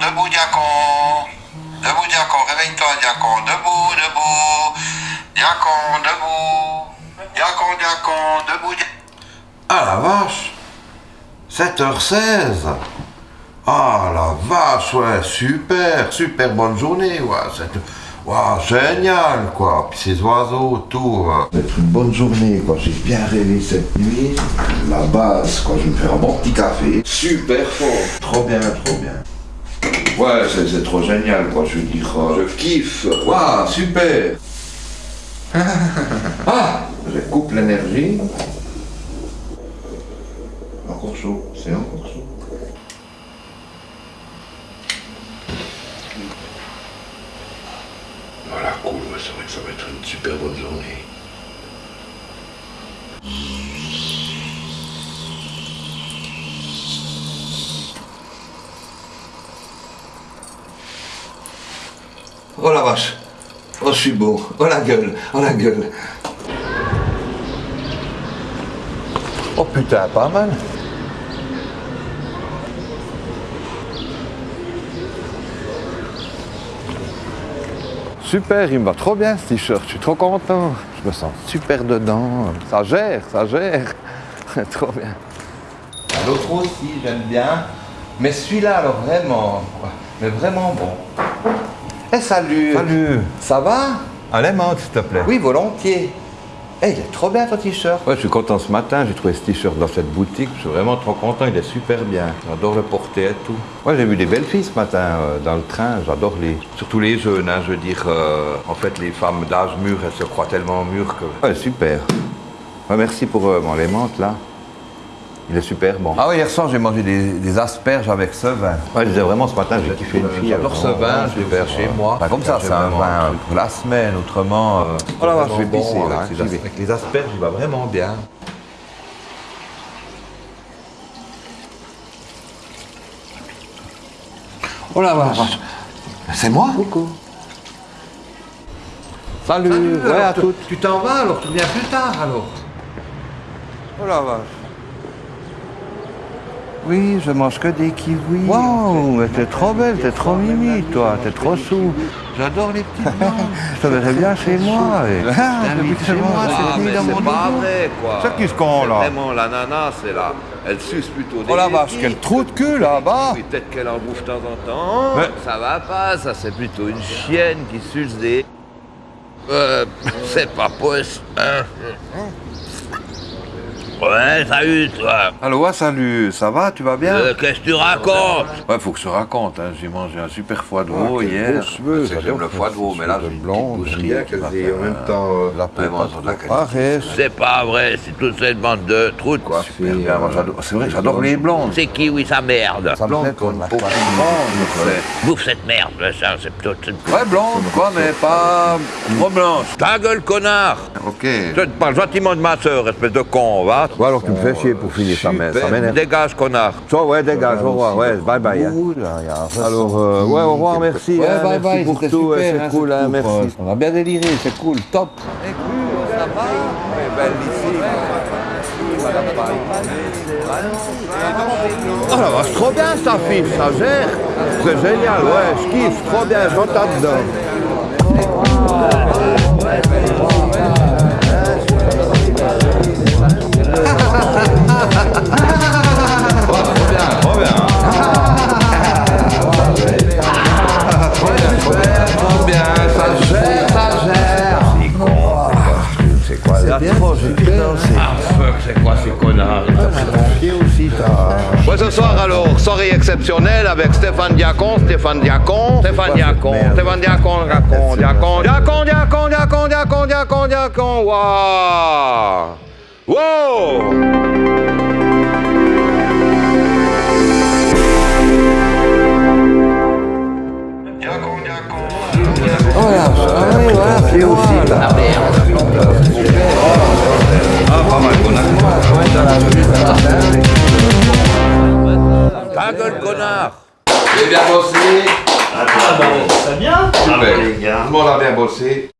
debout diacon. Debout diacon, réveille-toi diacon. Debout, debout. Diacon, debout. Diacon, diacon, debout diacon. Ah la vache 7h16 Ah la vache, ouais, super, super bonne journée, ouais. c'est- Waouh, génial, quoi. Puis ces oiseaux, tout. euh. Ça va être une bonne journée, quoi. J'ai bien rêvé cette nuit. La base, quoi. Je vais me faire un bon petit café. Super fort. Trop bien, trop bien. Ouais, c'est c'est trop génial, quoi. Je veux dire, euh, je kiffe. Waouh, super. ah, je coupe l'énergie. Encore chaud, c'est encore chaud. Voilà, cool, ouais, c'est vrai que ça va être une super bonne journée. Oh la vache. Oh, je suis beau. Oh la gueule. Oh la gueule. Oh putain, pas mal. Super, il me va trop bien ce t-shirt, je suis trop content. Je me sens super dedans. Ça gère, ça gère. trop bien. L'autre aussi, j'aime bien. Mais celui-là, alors vraiment, quoi. mais vraiment bon. Eh salut Salut Ça va? Un lemon, s'il te plaît. Oui, volontiers. Eh, il est trop bien ton t-shirt. Ouais, je suis content ce matin, j'ai trouvé ce t-shirt dans cette boutique, je suis vraiment trop content, il est super bien. J'adore le porter et tout. Ouais, j'ai vu des belles filles ce matin euh, dans le train, j'adore les... Surtout les jeunes, hein, je veux dire, euh, en fait les femmes d'âge mûr, elles se croient tellement mûres que... Ouais, super. Ouais, merci pour euh, mon là. Il est super bon. Ah oui, hier soir, j'ai mangé des, des asperges avec ce vin. Ouais, je disais vraiment ce matin, j'ai kiffé une fille. J'adore alors, ce vin, vraiment je l'ai fait chez moi. Comme ça, c'est un vin pour la semaine, autrement. euh, Oh la vache, je vais pisser bon là, avec, les as- avec les asperges, il va vraiment bien. Oh la vache. C'est moi Coucou. Salut, ouais, alors, à tu- toutes. Tu t'en vas alors, tu reviens plus tard alors. Oh la vache. Oui, je mange que des kiwis. Waouh, mais t'es trop belle, t'es trop mimi, toi, t'es trop sous. J'adore les petites. Je te verrais bien chez moi. et- T'invites chez moi cette nuit dans mon C'est pas vrai, quoi. C'est qui ce con, là Vraiment, l'ananas, c'est là. Elle suce plutôt des Oh la vache, quel trou de cul là-bas Oui, peut-être qu'elle en bouffe de temps en temps. Ça va pas, ça c'est plutôt une chienne qui suce des. Euh, c'est pas possible. Hein. Ouais, salut toi. Allô, salut, ça va, tu vas bien Euh, Qu'est-ce que tu racontes? Ouais, faut que je te raconte, hein. j'ai mangé un super foie de veau quel hier. j'aime le foie de veau, mais là j'ai une blanc, petite boucherie. bien qui en même euh, temps, euh, la peau. C'est pas vrai, c'est toute cette bande de trous. Quoi, super bien, moi, j'adore- C'est vrai, j'adore les blondes. C'est qui, oui, sa merde? Me plaît comme qu'on la a pas farine. Bouffe cette merde, ça, c'est plutôt. Ouais, blonde, quoi, mais pas trop blanche. Ta gueule, connard Ok. Je te parle gentiment de ma sœur, espèce de con, va Ouais, alors tu me fais chier pour finir, ça m'é- ça m'énerve. Dégage, connard Toi, ouais, dégage, au revoir, ouais, bye bye. hein. Ressort. Alors, euh, ouais, au revoir, merci. Ouais, hein, bye merci bye, pour tout, c'est hein, cool, hein, coupe, merci. On a bien déliré, c'est cool, top. Oh la vache, trop bien ça fille, ça gère. C'est génial, ouais, je kiffe, trop bien, j'entends dedans. Avec Stéphane Diacon, Stéphane Diacon, Stéphane Diacon, Stéphane Diacon, Diacon, Diacon, Diacon, Diacon, Diacon, Diacon, Diacon, Diacon, waouh Wow Oh là, ah oui, voilà, c'est aussi, là. Ta gueule, connard J'ai bien bossé. Ah bah, ça bien Super. Tout le monde a bien bossé.